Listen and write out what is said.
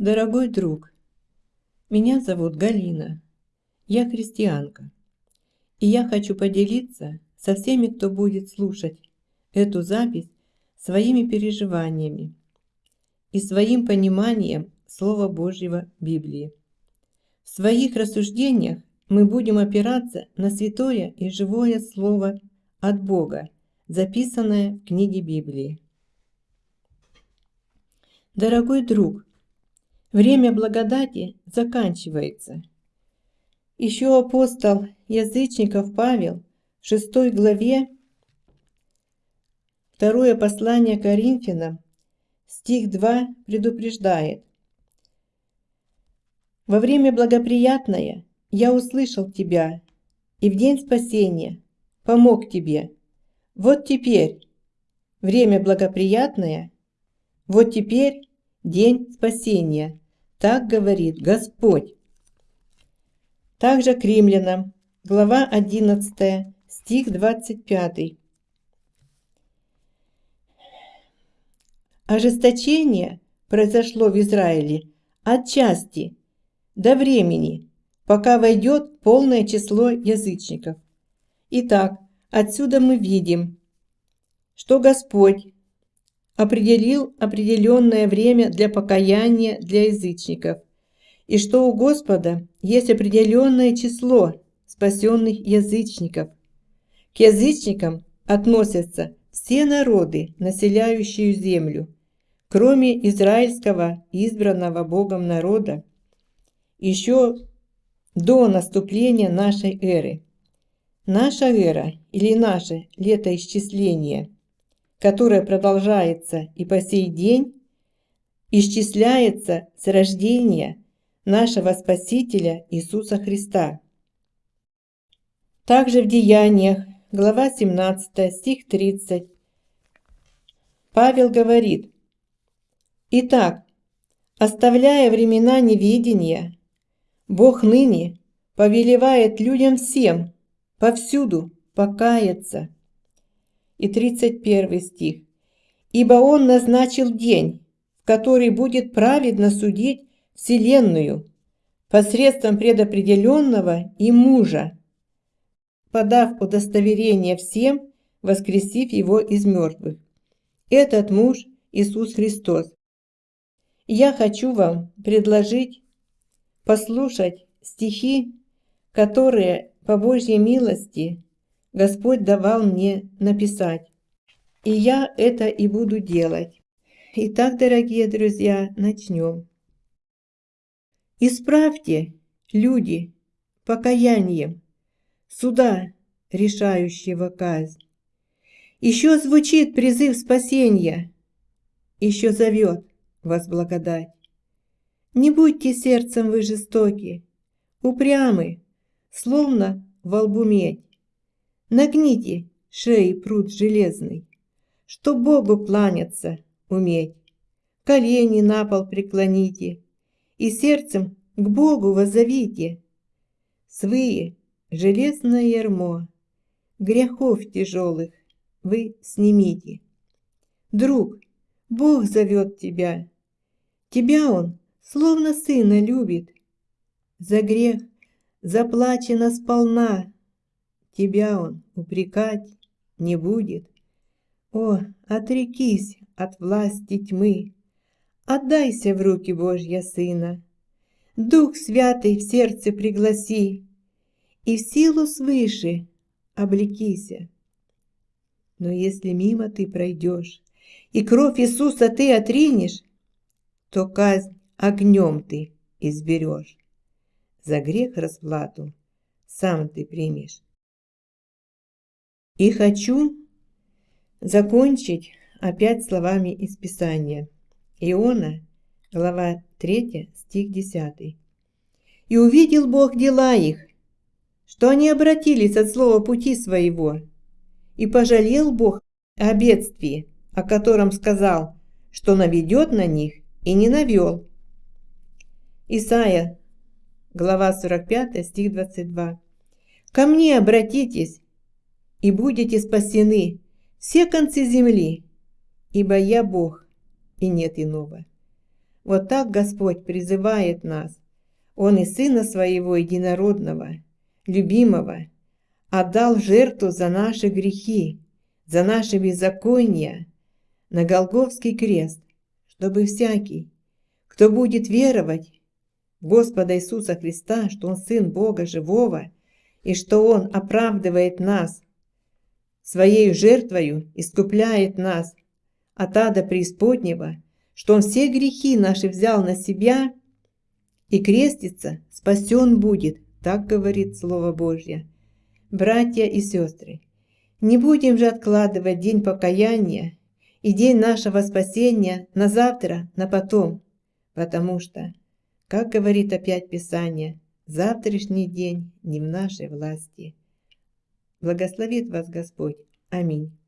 Дорогой друг, меня зовут Галина, я христианка, и я хочу поделиться со всеми, кто будет слушать эту запись своими переживаниями и своим пониманием Слова Божьего Библии. В своих рассуждениях мы будем опираться на святое и живое Слово от Бога, записанное в книге Библии. Дорогой друг, Время благодати заканчивается. Еще апостол язычников Павел в 6 главе, второе послание Коринфянам, стих 2 предупреждает. «Во время благоприятное я услышал тебя, и в день спасения помог тебе. Вот теперь время благоприятное, вот теперь день спасения. Так говорит Господь. Также к римлянам, глава 11, стих 25. Ожесточение произошло в Израиле отчасти до времени, пока войдет полное число язычников. Итак, отсюда мы видим, что Господь определил определенное время для покаяния для язычников, и что у Господа есть определенное число спасенных язычников. К язычникам относятся все народы, населяющие землю, кроме израильского избранного Богом народа, еще до наступления нашей эры. Наша эра или наше летоисчисление – которое продолжается и по сей день, исчисляется с рождения нашего Спасителя Иисуса Христа. Также в Деяниях, глава 17, стих 30, Павел говорит, «Итак, оставляя времена неведения, Бог ныне повелевает людям всем, повсюду покаяться» и 31 стих. «Ибо Он назначил день, в который будет праведно судить Вселенную посредством предопределенного и мужа, подав удостоверение всем, воскресив его из мертвых. Этот муж Иисус Христос. Я хочу вам предложить послушать стихи, которые по Божьей милости Господь давал мне написать. И я это и буду делать. Итак, дорогие друзья, начнем. Исправьте, люди, покаянием, суда, решающего казнь. Еще звучит призыв спасения, еще зовет вас благодать. Не будьте сердцем вы жестоки, упрямы, словно во лбу медь. Нагните шеи пруд железный, Что Богу кланяться уметь. Колени на пол преклоните И сердцем к Богу воззовите. Свые железное ярмо Грехов тяжелых вы снимите. Друг, Бог зовет тебя, Тебя Он словно сына любит. За грех заплачено сполна, тебя он упрекать не будет. О, отрекись от власти тьмы, отдайся в руки Божья Сына. Дух Святый в сердце пригласи, и в силу свыше облекися. Но если мимо ты пройдешь, и кровь Иисуса ты отринешь, то казнь огнем ты изберешь. За грех расплату сам ты примешь. И хочу закончить опять словами из Писания. Иона, глава 3, стих 10. «И увидел Бог дела их, что они обратились от слова пути своего, и пожалел Бог о бедствии, о котором сказал, что наведет на них, и не навел». Исайя, глава 45, стих 22. «Ко мне обратитесь, и будете спасены все концы земли, ибо я Бог, и нет иного. Вот так Господь призывает нас. Он и Сына Своего Единородного, любимого, отдал жертву за наши грехи, за наши беззакония, на Голговский крест, чтобы всякий, кто будет веровать в Господа Иисуса Христа, что Он Сын Бога Живого, и что Он оправдывает нас своей жертвою, искупляет нас от ада преисподнего, что Он все грехи наши взял на себя и крестится, спасен будет, так говорит Слово Божье. Братья и сестры, не будем же откладывать день покаяния и день нашего спасения на завтра, на потом, потому что, как говорит опять Писание, завтрашний день не в нашей власти. Благословит вас Господь. Аминь.